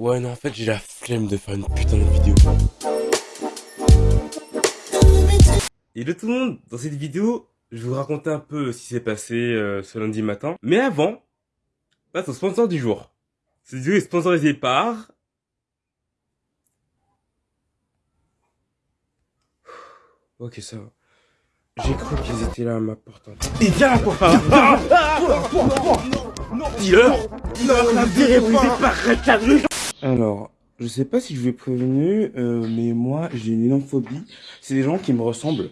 Ouais, non, en fait, j'ai la flemme de faire une putain de vidéo. Hello tout le monde Dans cette vidéo, je vais vous raconter un peu ce qui s'est passé euh, ce lundi matin. Mais avant, passe au sponsor du jour. Cette vidéo est sponsorisée par... Ok, ça va. J'ai cru qu'ils étaient là à ma porte. Et viens là, quoi Dis-leur Alors, je sais pas si je vais prévenu, euh, mais moi, j'ai une énorme phobie. C'est des gens qui me ressemblent.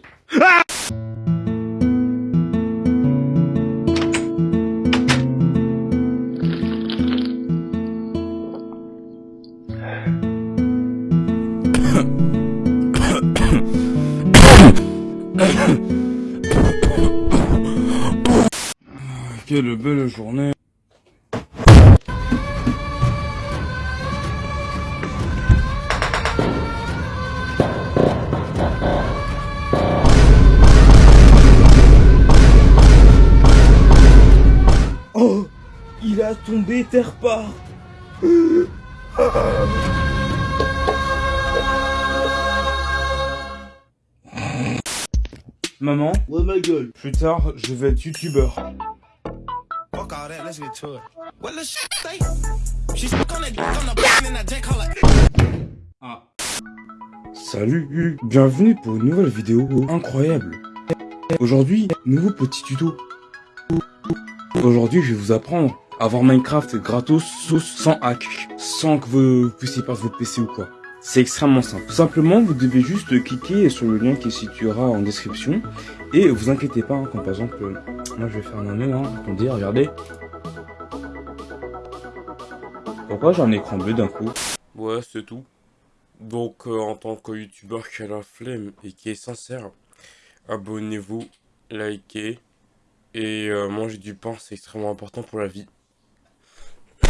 Quelle belle journée. Tombé terre part Maman Ouais, ma gueule. Plus tard, je vais être youtubeur. Ah. Salut, bienvenue pour une nouvelle vidéo incroyable. Aujourd'hui, nouveau petit tuto. Aujourd'hui, je vais vous apprendre avoir Minecraft gratos sans hack, sans que vous puissiez perdre votre PC ou quoi. C'est extrêmement simple. Simplement, vous devez juste cliquer sur le lien qui se situera en description et vous inquiétez pas, hein, comme par exemple, euh, moi je vais faire un nœud, hein, attendez, regardez. Pourquoi j'ai un écran bleu d'un coup? Ouais, c'est tout. Donc, euh, en tant que youtubeur qui a la flemme et qui est sincère, abonnez-vous, likez et euh, mangez du pain, c'est extrêmement important pour la vie.